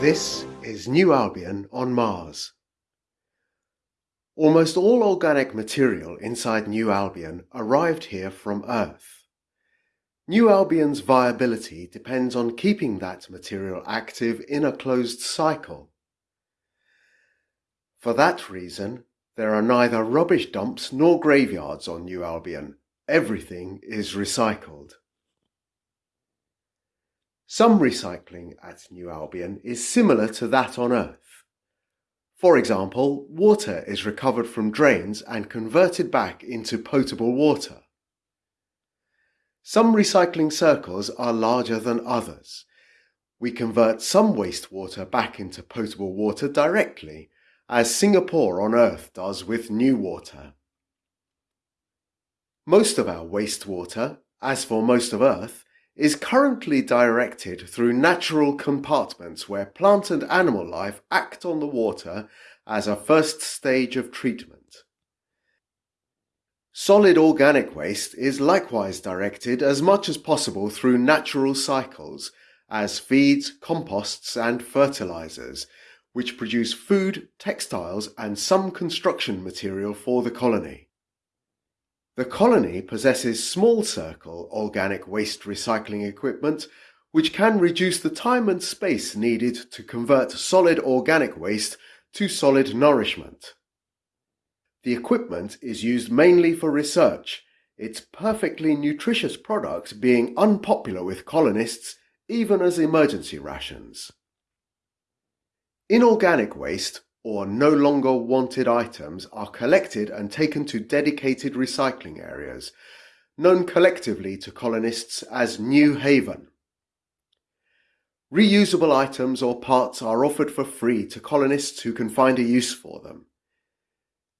This is New Albion on Mars. Almost all organic material inside New Albion arrived here from Earth. New Albion's viability depends on keeping that material active in a closed cycle. For that reason, there are neither rubbish dumps nor graveyards on New Albion. Everything is recycled. Some recycling at New Albion is similar to that on Earth. For example, water is recovered from drains and converted back into potable water. Some recycling circles are larger than others. We convert some wastewater back into potable water directly, as Singapore on Earth does with NEWater. Most of our wastewater, as for most of Earth, is currently directed through natural compartments where plant and animal life act on the water as a first stage of treatment. Solid organic waste is likewise directed as much as possible through natural cycles as feeds, composts and fertilizers, which produce food, textiles and some construction material for the colony. The colony possesses small circle organic waste recycling equipment which can reduce the time and space needed to convert solid organic waste to solid nourishment. The equipment is used mainly for research, its perfectly nutritious products being unpopular with colonists even as emergency rations. Inorganic waste or no longer wanted items are collected and taken to dedicated recycling areas, known collectively to colonists as New Haven. Reusable items or parts are offered for free to colonists who can find a use for them.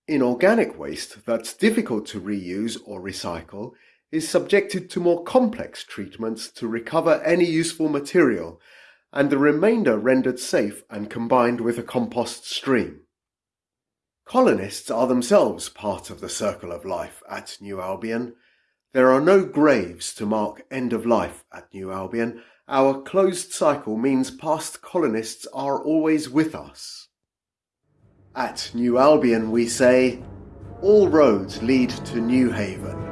Inorganic waste that's difficult to reuse or recycle is subjected to more complex treatments to recover any useful material and the remainder rendered safe and combined with a compost stream. Colonists are themselves part of the circle of life at New Albion. There are no graves to mark end of life at New Albion. Our closed cycle means past colonists are always with us. At New Albion we say, all roads lead to New Haven.